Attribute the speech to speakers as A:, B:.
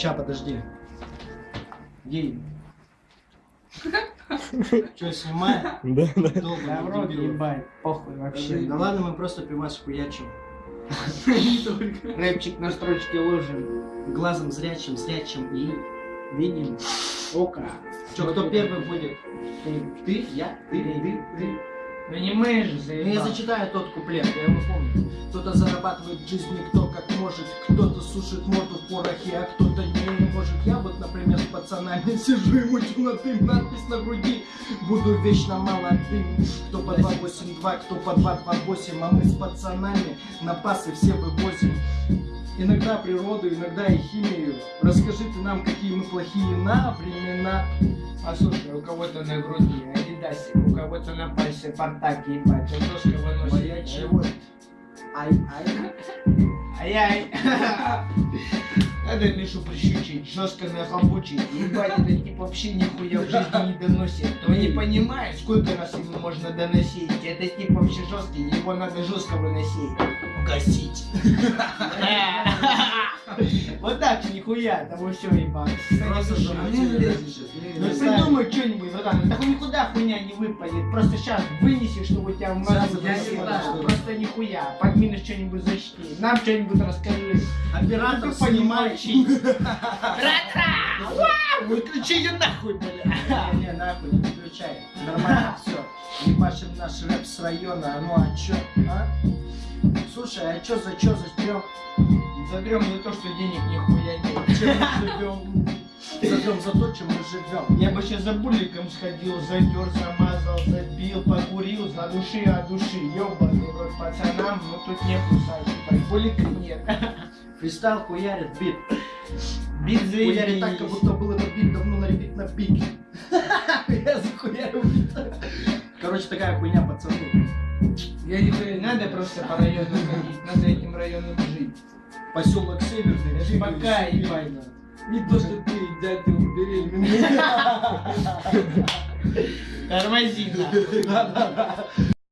A: Ща, подожди. Гей. Че, снимаем?
B: Да, да.
C: Да
A: Долго
C: в рот
A: дебил.
C: ебать, похуй вообще.
A: Да ладно, мы просто пивас хуячим.
C: Рэпчик на строчке ложим.
A: Глазом зрячим, зрячим и видим.
C: Ока.
A: Че, кто первый будет? Ты, я, ты, ты, ты.
C: Ну не мы же,
A: Ну, я
C: заебал.
A: зачитаю тот куплет, я его помню. Кто-то зарабатывает в жизни кто как может, кто-то сушит морду в порохе, а кто-то не может. Я вот, например, с пацанами сижу и мучу на дым, надпись на груди. Буду вечно молодым. Кто по 282, кто по 228, а мы с пацанами на пасы все вывозим. Иногда природу, иногда и химию. Расскажите нам, какие мы плохие на времена.
C: Послушай, у кого-то на груди адидасик, у кого-то на пальце портак ебать, а жестко выносит.
A: Моя чего? Ай, ай.
C: Ай-яй. Надо Мишу прищучить, жестко нахлобучить. Ебать, этот тип вообще нихуя в жизни не доносит. Он не понимает, сколько раз ему можно доносить. Этот тип вообще жесткий, его надо жестко выносить.
A: Гасить.
C: Вот так же нихуя, того все ебать.
A: Просто
C: Ну придумай что-нибудь, братан, так никуда хуйня не выпадет. Просто сейчас вынеси, чтобы у тебя в? Просто нихуя. Подминешь что-нибудь защити. Нам что-нибудь расскажи.
A: Оператор,
C: Ты понимаешь. Вау! Выключи ее нахуй, бля.
A: Не, не, нахуй, не выключай. Нормально, все. Ебашим наш рэп с района, ну а чё, а? Слушай, а чё за чё за стрём?
C: Задрем за то, что денег нихуя нет.
A: Чем мы живем? Зажжем за то, чем мы живем.
C: Я бы сейчас за буликом сходил, затер, замазал, забил, покурил, за души от души. Ёбаный рот пацанам, но тут не кусать, булика нет.
A: Фристайл хуярит бит.
C: Бит
A: Хуярит так, как будто был этот бит давно на репит на пике. Я захуярил бит. Короче, такая хуйня, пацаны.
C: Я не знаю, надо просто по району ходить, надо этим районом жить.
A: Поселок Северный.
C: Это пока, ебать.
A: уверенно.
C: Не то, что ты, дядя, убери меня. Тормози.